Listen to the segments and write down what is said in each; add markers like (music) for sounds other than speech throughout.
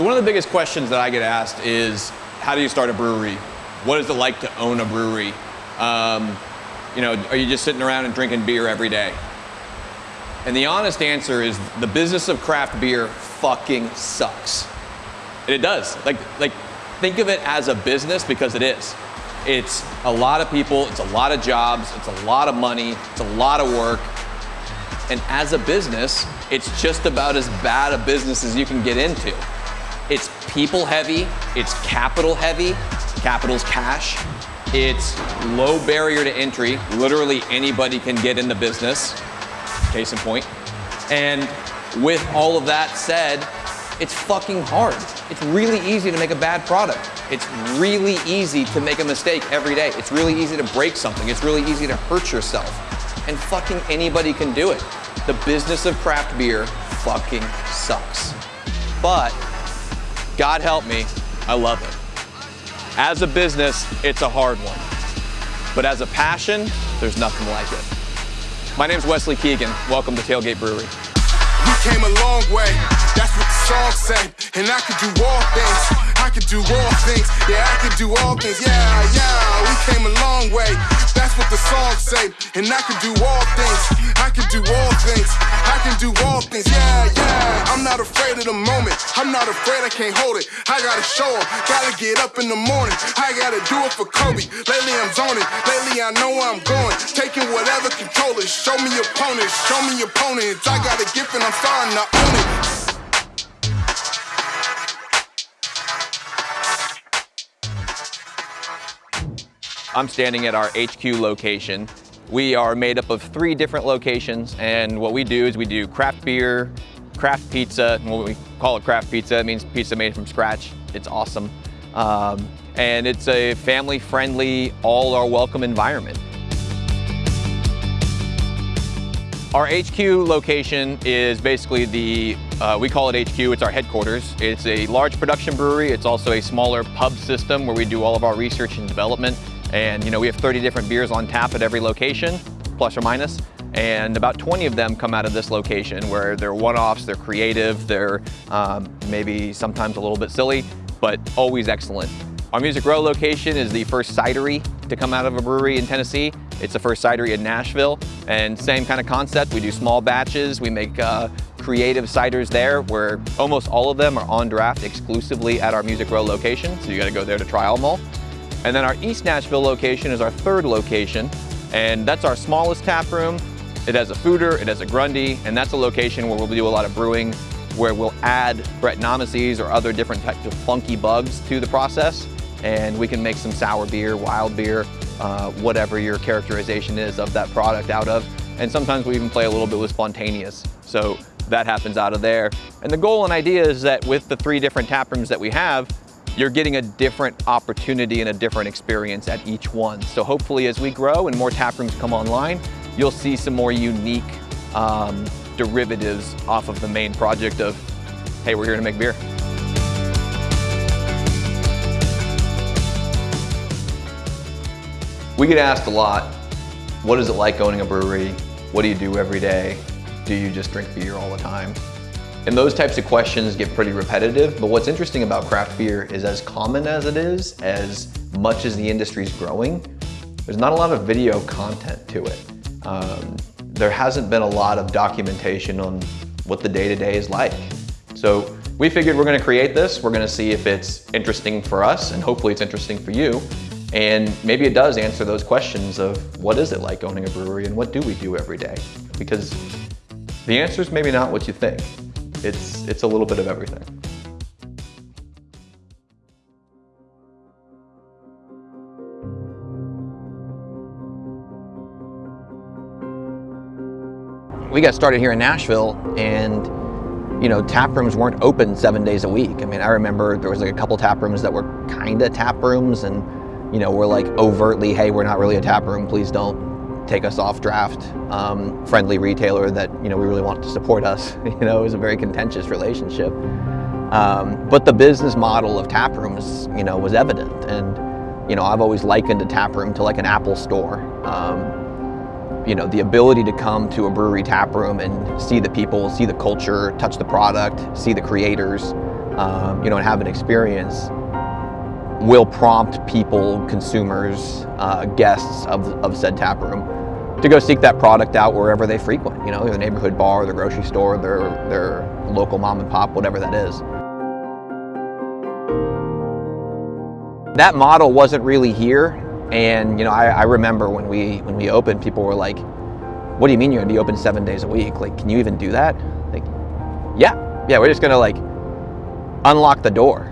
So one of the biggest questions that I get asked is, how do you start a brewery? What is it like to own a brewery? Um, you know, are you just sitting around and drinking beer every day? And the honest answer is the business of craft beer fucking sucks. And it does. Like, like, think of it as a business because it is. It's a lot of people, it's a lot of jobs, it's a lot of money, it's a lot of work. And as a business, it's just about as bad a business as you can get into. It's people heavy, it's capital heavy, capital's cash. It's low barrier to entry. Literally anybody can get in the business, case in point. And with all of that said, it's fucking hard. It's really easy to make a bad product. It's really easy to make a mistake every day. It's really easy to break something. It's really easy to hurt yourself. And fucking anybody can do it. The business of craft beer fucking sucks. But God help me, I love it. As a business, it's a hard one. But as a passion, there's nothing like it. My name's Wesley Keegan. Welcome to Tailgate Brewery. We came a long way, that's song say. And I could do all things, I could do all things. Yeah, I could do all things, yeah, yeah. We came a long way, that's what the song say. And I could do all things, I could do all things. I can do all things, yeah, yeah. I'm not afraid of the moment, I'm not afraid I can't hold it. I gotta show 'em, gotta get up in the morning. I gotta do it for Kobe. Lately I'm zoning, lately I know where I'm going. Taking whatever control. Show me opponents, show me opponents. I got a gift and I'm starting to own it. I'm standing at our HQ location. We are made up of three different locations, and what we do is we do craft beer, craft pizza, and what we call it craft pizza, it means pizza made from scratch. It's awesome. Um, and it's a family-friendly, all-are-welcome environment. Our HQ location is basically the, uh, we call it HQ, it's our headquarters. It's a large production brewery. It's also a smaller pub system where we do all of our research and development. And you know, we have 30 different beers on tap at every location, plus or minus. And about 20 of them come out of this location where they're one-offs, they're creative, they're um, maybe sometimes a little bit silly, but always excellent. Our Music Row location is the first cidery to come out of a brewery in Tennessee. It's the first cidery in Nashville, and same kind of concept. We do small batches. We make uh, creative ciders there, where almost all of them are on draft exclusively at our Music Row location, so you gotta go there to try them all. And then our East Nashville location is our third location, and that's our smallest tap room. It has a foeder, it has a Grundy, and that's a location where we'll do a lot of brewing, where we'll add Brettanomyces or other different types of funky bugs to the process, and we can make some sour beer, wild beer, uh, whatever your characterization is of that product out of. And sometimes we even play a little bit with spontaneous. So that happens out of there. And the goal and idea is that with the three different tap rooms that we have, you're getting a different opportunity and a different experience at each one. So hopefully as we grow and more tap rooms come online, you'll see some more unique um, derivatives off of the main project of, hey, we're here to make beer. We get asked a lot, what is it like owning a brewery? What do you do every day? Do you just drink beer all the time? And those types of questions get pretty repetitive, but what's interesting about craft beer is as common as it is, as much as the industry's growing, there's not a lot of video content to it. Um, there hasn't been a lot of documentation on what the day-to-day -day is like. So we figured we're gonna create this, we're gonna see if it's interesting for us, and hopefully it's interesting for you, and maybe it does answer those questions of what is it like owning a brewery and what do we do every day? Because the answer is maybe not what you think. It's, it's a little bit of everything. We got started here in Nashville and you know, tap rooms weren't open seven days a week. I mean, I remember there was like a couple tap rooms that were kind of tap rooms and, you know, we're like overtly, hey, we're not really a tap room, please don't take us off draft. Um, friendly retailer that, you know, we really want to support us. (laughs) You know, it was a very contentious relationship. Um, but the business model of tap rooms, you know, was evident. And, you know, I've always likened a tap room to like an Apple store. Um, you know, the ability to come to a brewery tap room and see the people, see the culture, touch the product, see the creators, um, you know, and have an experience will prompt people, consumers, uh, guests of, of said tap room to go seek that product out wherever they frequent, you know, the neighborhood bar, the grocery store, their, their local mom and pop, whatever that is. That model wasn't really here. And, you know, I, I remember when we, when we opened, people were like, what do you mean you're gonna be open seven days a week? Like, can you even do that? Like, yeah, yeah, we're just gonna like unlock the door.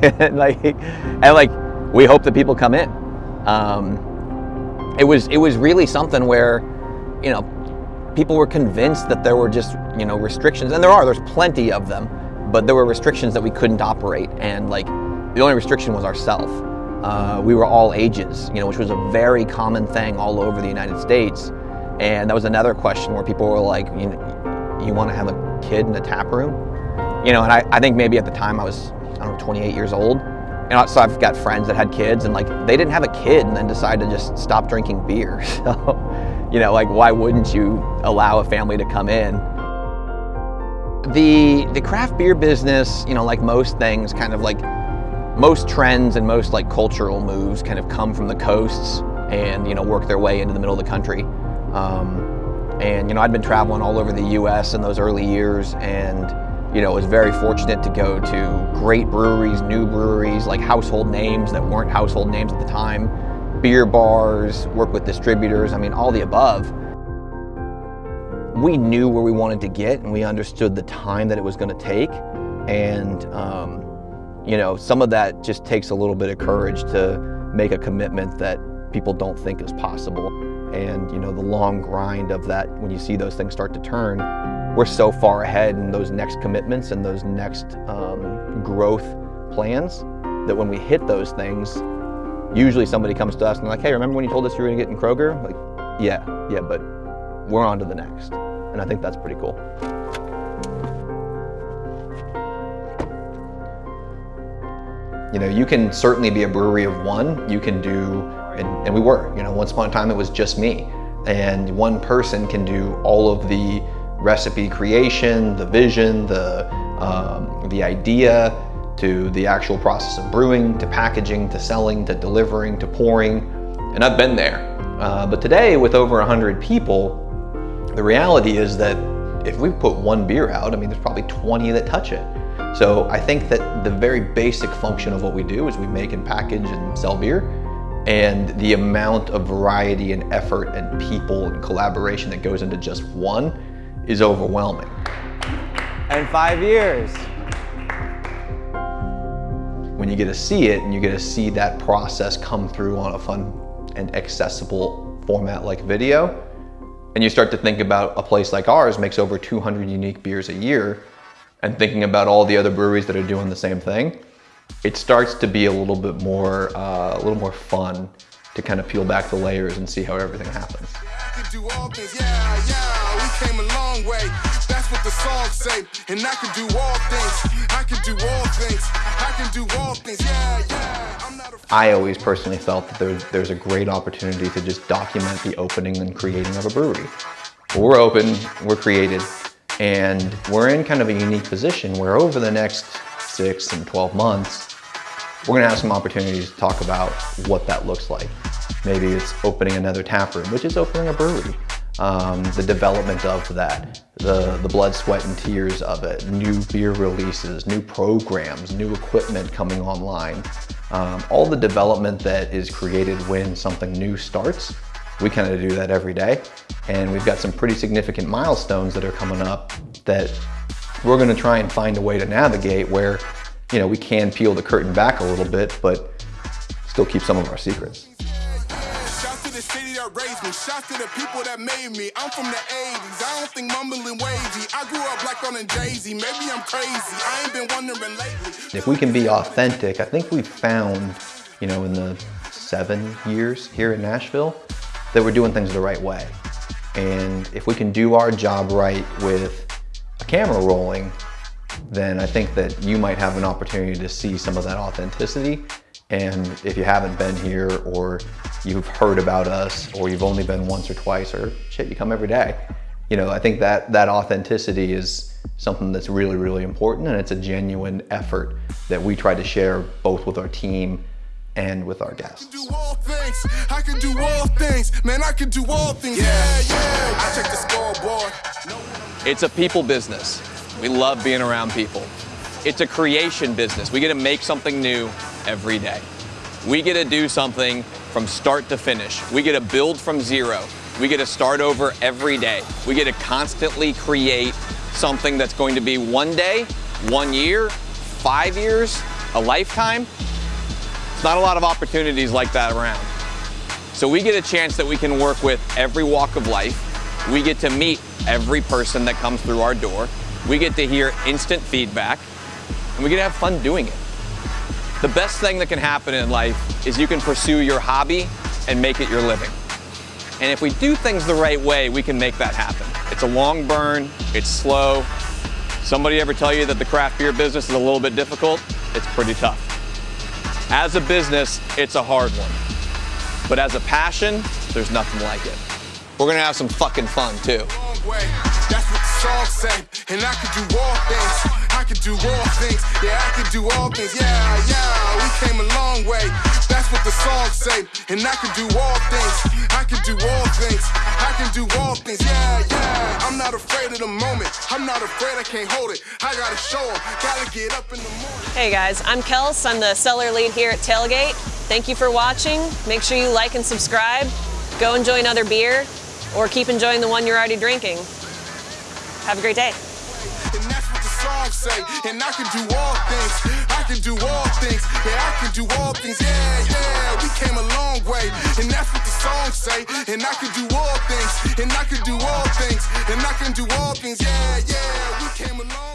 (laughs) and like, and like, we hope that people come in. Um, it was, it was really something where, you know, people were convinced that there were just, you know, restrictions, and there are, there's plenty of them, but there were restrictions that we couldn't operate. And like, the only restriction was ourself. Uh, we were all ages, you know, which was a very common thing all over the United States. And that was another question where people were like, you, you want to have a kid in a tap room? You know, and I, I think maybe at the time I was, I don't know, 28 years old. And so I've got friends that had kids and like they didn't have a kid and then decided to just stop drinking beer. (laughs) So, you know, like why wouldn't you allow a family to come in? The, the craft beer business, you know, like most things, kind of like most trends and most like cultural moves kind of come from the coasts and, you know, work their way into the middle of the country. Um, and you know, I'd been traveling all over the U.S. in those early years, and you know, was very fortunate to go to great breweries, new breweries, like household names that weren't household names at the time, beer bars, work with distributors. I mean, all the above. We knew where we wanted to get, and we understood the time that it was going to take, and um, you know, some of that just takes a little bit of courage to make a commitment that people don't think is possible and you know the long grind of that when you see those things start to turn we're so far ahead in those next commitments and those next um, growth plans that when we hit those things usually somebody comes to us and like hey remember when you told us you were going to get in kroger like yeah yeah but we're on to the next and i think that's pretty cool you know you can certainly be a brewery of one you can do and, and we were. You know, once upon a time it was just me. And one person can do all of the recipe creation, the vision, the, um, the idea, to the actual process of brewing, to packaging, to selling, to delivering, to pouring. And I've been there. Uh, but today, with over 100 people, the reality is that if we put one beer out, I mean, there's probably 20 that touch it. So I think that the very basic function of what we do is we make and package and sell beer and the amount of variety and effort and people and collaboration that goes into just one is overwhelming. And five years. When you get to see it and you get to see that process come through on a fun and accessible format like video, and you start to think about a place like ours makes over 200 unique beers a year, and thinking about all the other breweries that are doing the same thing, it starts to be a little bit more, uh, a little more fun to kind of peel back the layers and see how everything happens. Do all things, yeah, yeah, we came a long way. That's what the song say. And I can do all things. I can do all things. I can do all things, yeah, yeah. I always personally felt that there's, there's a great opportunity to just document the opening and creating of a brewery. We're open, we're created, and we're in kind of a unique position where over the next six and 12 months, we're gonna have some opportunities to talk about what that looks like. Maybe it's opening another tap room, which is opening a brewery. Um, the development of that, the, the blood, sweat, and tears of it, new beer releases, new programs, new equipment coming online. Um, all the development that is created when something new starts, we kind of do that every day. And we've got some pretty significant milestones that are coming up that we're going to try and find a way to navigate where, you know, we can peel the curtain back a little bit, but still keep some of our secrets. Shout to the people that made me. I'm from the 80s. I don't think mumbling wavy. I grew up black on Jay-Z. Maybe I'm crazy. I ain't been wondering lately. If we can be authentic, I think we've found, you know, in the seven years here in Nashville, that we're doing things the right way. And if we can do our job right with a camera rolling, then I think that you might have an opportunity to see some of that authenticity. And if you haven't been here or you've heard about us or you've only been once or twice or shit, you come every day. You know, I think that that authenticity is something that's really, really important and it's a genuine effort that we try to share both with our team and with our guests. do all things. I can do all things. Man, I can do all things. Yeah, yeah. I check the scoreboard. It's a people business. We love being around people. It's a creation business. We get to make something new every day. We get to do something from start to finish. We get to build from zero. We get to start over every day. We get to constantly create something that's going to be one day, one year, five years, a lifetime. It's not a lot of opportunities like that around. So we get a chance that we can work with every walk of life. We get to meet every person that comes through our door. We get to hear instant feedback, and we get to have fun doing it. The best thing that can happen in life is you can pursue your hobby and make it your living. And if we do things the right way, we can make that happen. It's a long burn, it's slow. Somebody ever tell you that the craft beer business is a little bit difficult? It's pretty tough. As a business, it's a hard one. But as a passion, there's nothing like it. We're gonna have some fucking fun too. That's what the song. And I can do all things. I can do all things. Yeah, I can do all things. Yeah, yeah. Came a long way. That's what the song say. And I can do all things. I can do all things. I can do all things. Yeah, yeah. I'm not afraid of the moment. I'm not afraid I can't hold it. I gotta show 'em. Gotta get up in the morning. Hey guys, I'm Kels. I'm the cellar lead here at Tailgate. Thank you for watching. Make sure you like and subscribe. Go enjoy another beer or keep enjoying the one you're already drinking. Have a great day. Say. And I can do all things. I can do all things. Yeah, I can do all things. Yeah, yeah. We came a long way. And that's what the song say. And I can do all things. And I can do all things. And I can do all things. Yeah, yeah.